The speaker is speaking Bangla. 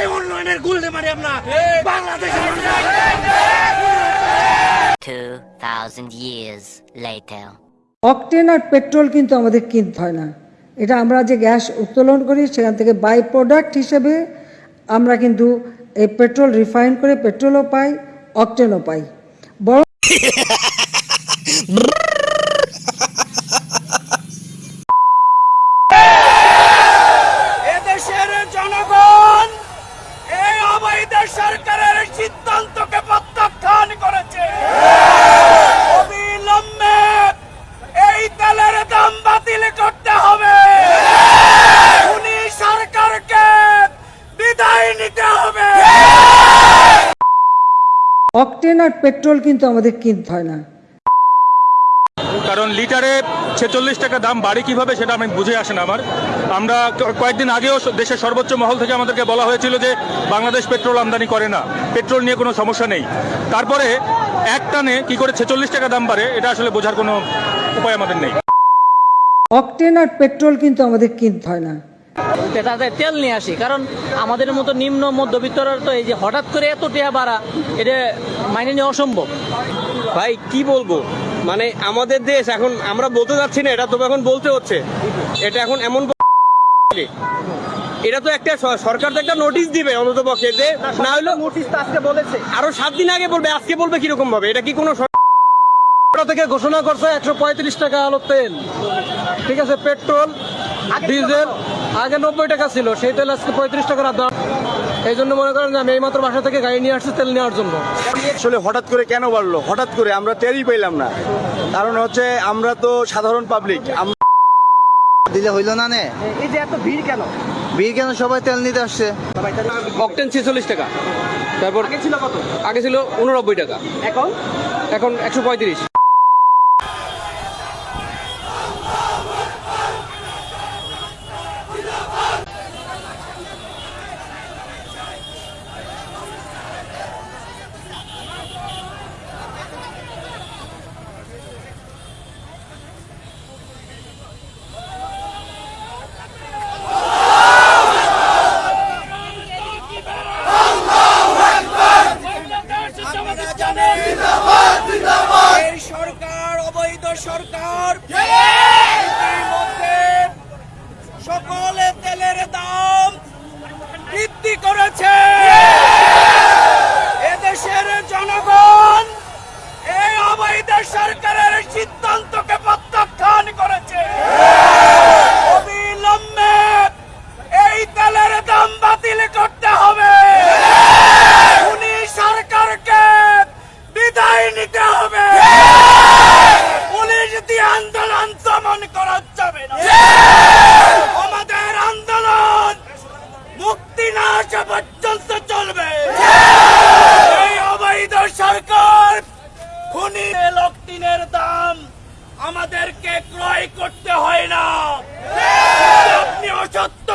এই উন্নয়নের মারি আমরা। বাংলাদেশের 2,000 years later. অকটেন আর পেট্রোল কিন্তু আমাদের কিনতে হয় না। এটা আমরা যে গ্যাস উত্তোলন করি সেখান থেকে বাই প্রোডাক্ট হিসেবে আমরা কিন্তু এই পেট্রোল রিফাইন করে পেট্রোলও পাই অকটেনও পাই। বড় বাতিল করতে হবে। উনি সরকারকে বিদায় নিতে হবে। অকটেন আর পেট্রোল কিন্তু আমাদের কিনতে হয় না। কারণ লিটারে ছেচল্লিশ টাকা দাম বাড়ে কীভাবে সেটা আমি বুঝে আসে না আমার। আমরা কয়েকদিন আগেও দেশের সর্বোচ্চ মহল থেকে আমাদেরকে বলা হয়েছিল যে বাংলাদেশ পেট্রোল আমদানি করে না পেট্রোল নিয়ে কোনো সমস্যা নেই। তারপরে এক টানে কি করে ছেচল্লিশ টাকা দাম বাড়ে এটা আসলে বোঝার কোনো উপায় আমাদের নেই। অকটেন আর পেট্রোল কিন্তু আমাদের কিনতে হয় না। তেল নিয়ে আসি কারণ আমাদের মতো নিম্ন মধ্যবিত্তরা তো এই যে হঠাৎ করে এত টেহা বাড়া এটা মাইনে নেওয়া অসম্ভব। ভাই কি বলব? মানে আমাদের দেশ এখন আমরা বলতে যাচ্ছি না এটা তো এখন বলতে হচ্ছে। এটা এখন এমন এটা তো একটা সরকার তো একটা নোটিশ দিবে অন্তত পক্ষে যে না হলো নোটিশ তো আজকে বলেছে। আরও সাত দিন আগে বলবে আজকে বলবে কীরকম ভাবে এটা কি কোনো থেকে ঘোষণা করছে একশো পঁয়ত্রিশ টাকা আলো তেল। ঠিক আছে পেট্রোল ডিজেল আগে নব্বই টাকা ছিল সেই তেল আজকে পঁয়ত্রিশ টাকার দাম এই জন্য মনে করেন যে আমি এইমাত্র বাসা থেকে গাড়ি নিয়ে আসছি তেল নেওয়ার জন্য। আসলে হঠাৎ করে কেন বাড়লো? হঠাৎ করে আমরা তেলই পেলাম না। কারণ হচ্ছে আমরা তো সাধারণ পাবলিক দিলে হইল না নে? এই যে এত ভিড় কেন? বিয়ে কেন? সবাই তেল নিতে আসছে। অকটেন ছেচল্লিশ টাকা। তারপর আগে ছিল কত? আগে ছিল উননব্বই টাকা। এখন? এখন একশো পঁয়ত্রিশ এই সরকার অবৈধ সরকার ইতিমধ্যে সকলে তেলের দাম করেছে। এদেশের জনগণ এই অবৈধ সরকারের সিদ্ধান্তকে প্রত্যাখ্যান করেছে। অবিলম্বে এই তেলের দাম বাতিল করতে হবে। উনি সরকারকে নিতে হবে। পুলিশ দিয়ে আন্দোলন দমন করা যাবে না আমাদের আন্দোলন মুক্তি চলতে চলবে। এই অবৈধ সরকার খুনি লক্ষিনের দাম আমাদেরকে ক্রয় করতে হয় না। আপনি অসত্য